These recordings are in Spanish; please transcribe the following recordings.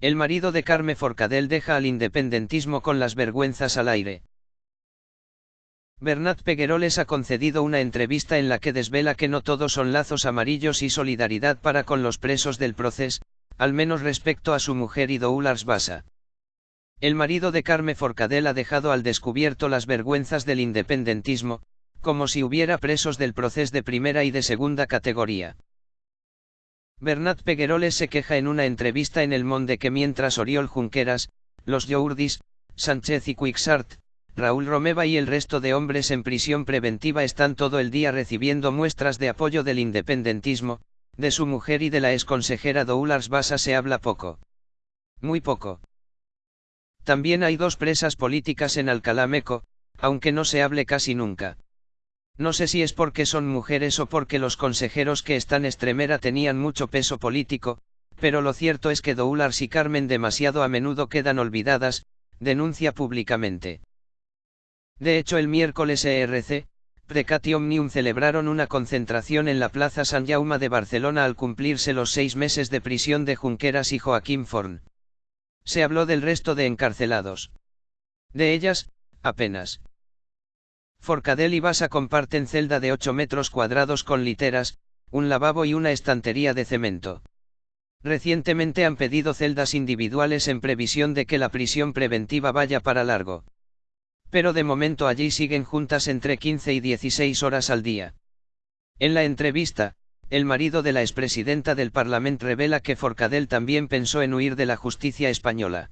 El marido de Carme Forcadell deja al independentismo con las vergüenzas al aire. Bernat Pegueroles ha concedido una entrevista en la que desvela que no todos son lazos amarillos y solidaridad para con los presos del proceso, al menos respecto a su mujer y Doulars Basa. El marido de Carme Forcadell ha dejado al descubierto las vergüenzas del independentismo, como si hubiera presos del proceso de primera y de segunda categoría. Bernat Pegueroles se queja en una entrevista en El Monde que mientras Oriol Junqueras, los Yourdis, Sánchez y Quixart, Raúl Romeva y el resto de hombres en prisión preventiva están todo el día recibiendo muestras de apoyo del independentismo, de su mujer y de la exconsejera Doulars Basa se habla poco. Muy poco. También hay dos presas políticas en Alcalá Meco, aunque no se hable casi nunca. No sé si es porque son mujeres o porque los consejeros que están extremera tenían mucho peso político, pero lo cierto es que Doulars y Carmen demasiado a menudo quedan olvidadas, denuncia públicamente. De hecho el miércoles ERC, Precati Omnium celebraron una concentración en la Plaza San Jaume de Barcelona al cumplirse los seis meses de prisión de Junqueras y Joaquín Forn. Se habló del resto de encarcelados. De ellas, apenas. Forcadell y Basa comparten celda de 8 metros cuadrados con literas, un lavabo y una estantería de cemento. Recientemente han pedido celdas individuales en previsión de que la prisión preventiva vaya para largo. Pero de momento allí siguen juntas entre 15 y 16 horas al día. En la entrevista, el marido de la expresidenta del Parlamento revela que Forcadell también pensó en huir de la justicia española.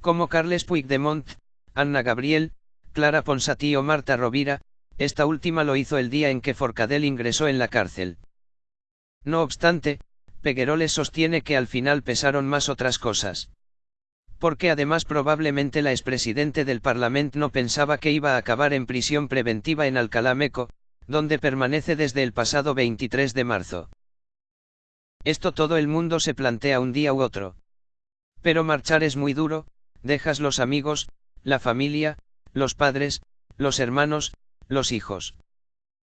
Como Carles Puigdemont, Anna Gabriel, Clara Ponsatí o Marta Rovira, esta última lo hizo el día en que Forcadell ingresó en la cárcel. No obstante, Pegueroles sostiene que al final pesaron más otras cosas. Porque además probablemente la expresidente del Parlamento no pensaba que iba a acabar en prisión preventiva en Alcalá Meco, donde permanece desde el pasado 23 de marzo. Esto todo el mundo se plantea un día u otro. Pero marchar es muy duro, dejas los amigos, la familia, los padres, los hermanos, los hijos.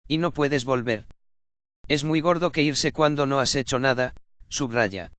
Y no puedes volver. Es muy gordo que irse cuando no has hecho nada, subraya.